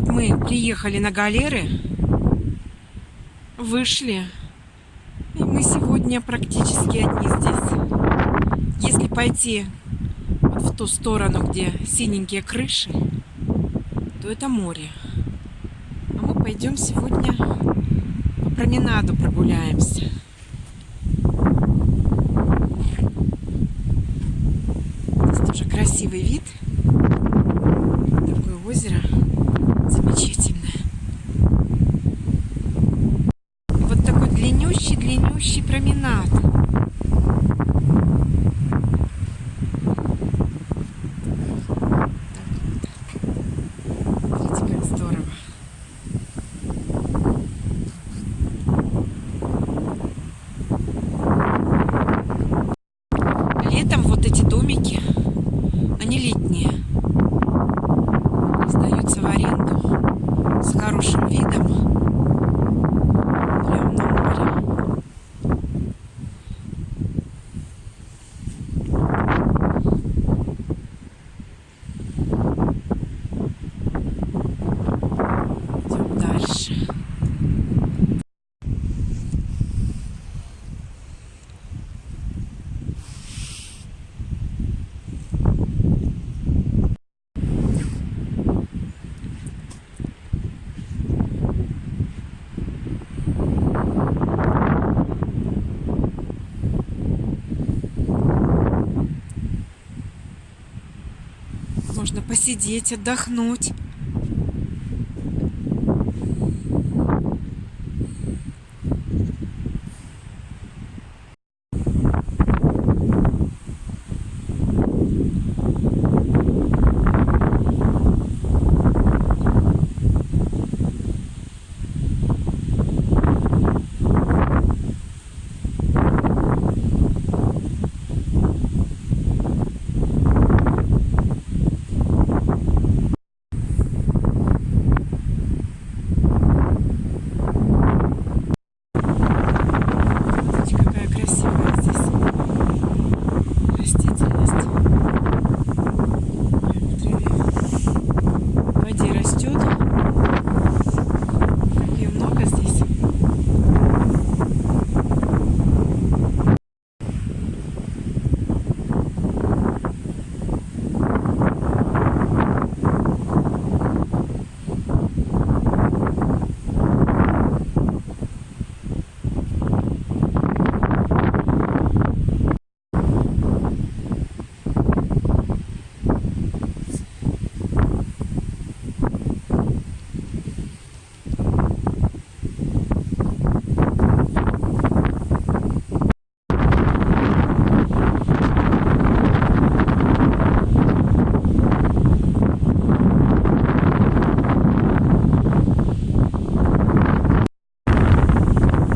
Вот мы приехали на галеры, вышли, и мы сегодня практически одни здесь. Если пойти в ту сторону, где синенькие крыши, то это море. А мы пойдем сегодня по променаду прогуляемся. Здесь тоже красивый вид. Такое озеро в аренду с хорошим видом. Прям на море. Идем дальше. Можно посидеть, отдохнуть. Смотрите, какая красивая здесь растительность. Прям в траве. В воде растет. Как ее много здесь.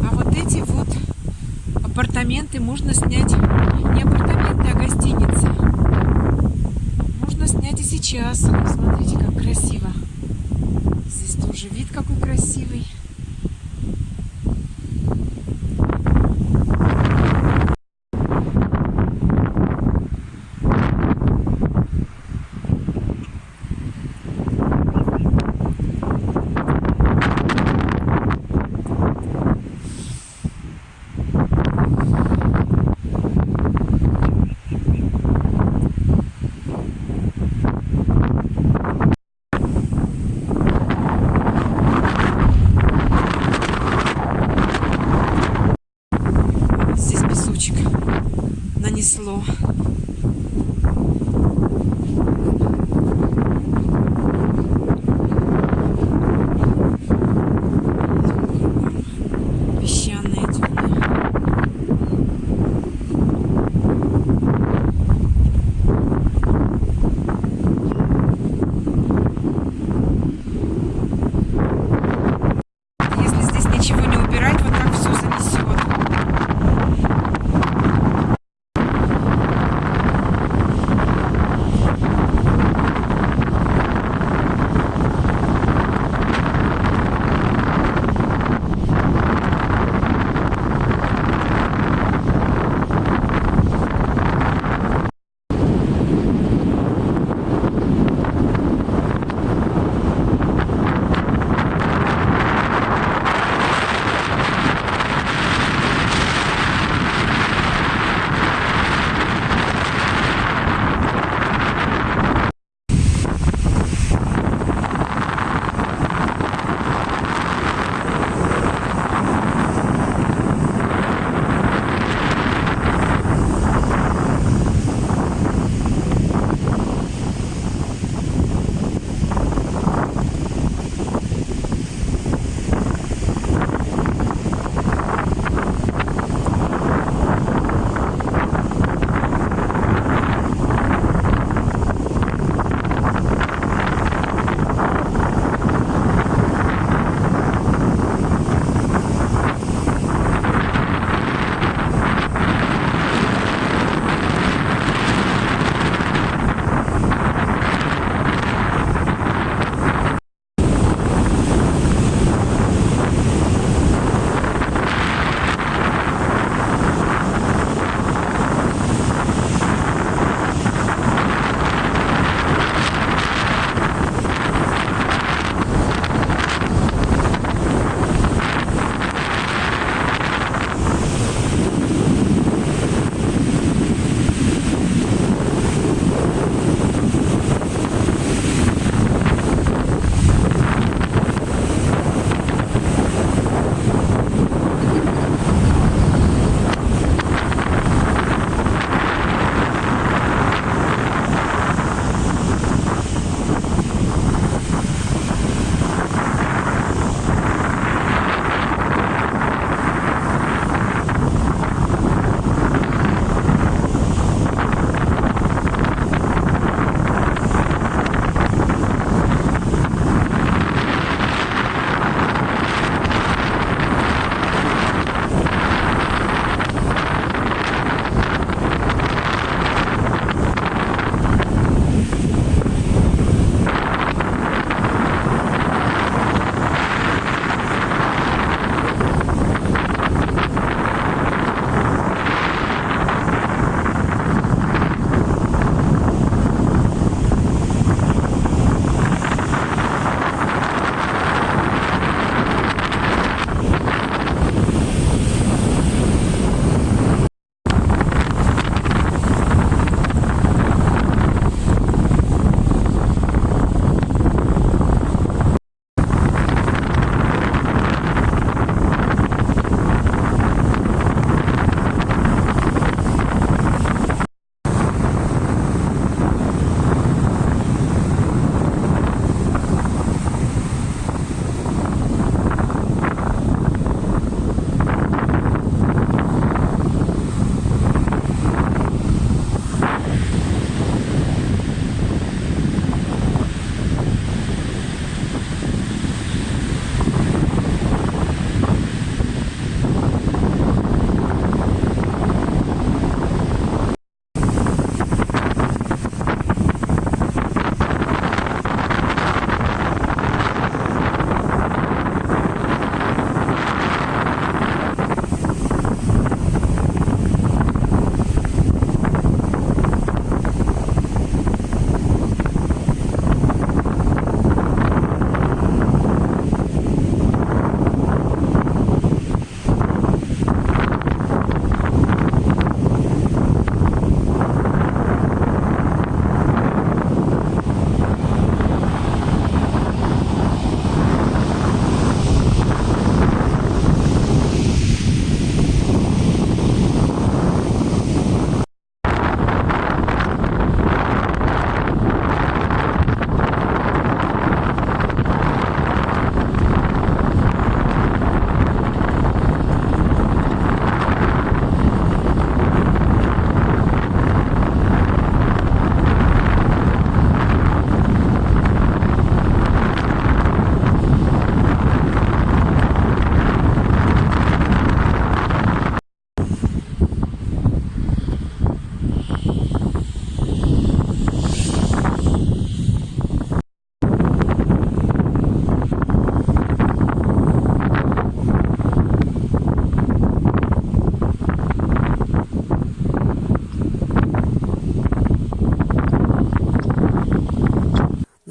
А вот эти вот апартаменты можно снять. Не апартаменты, а гостиница. Можно снять и сейчас. Смотрите, как красиво. Здесь тоже вид какой красивый.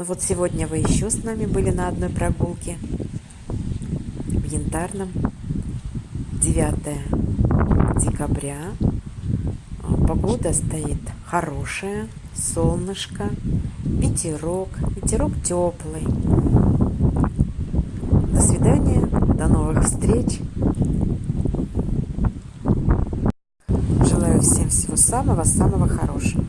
Ну вот сегодня вы еще с нами были на одной прогулке в Янтарном. 9 декабря. А, Погода стоит хорошая, солнышко, ветерок, ветерок теплый. До свидания, до новых встреч. Желаю всем всего самого-самого хорошего.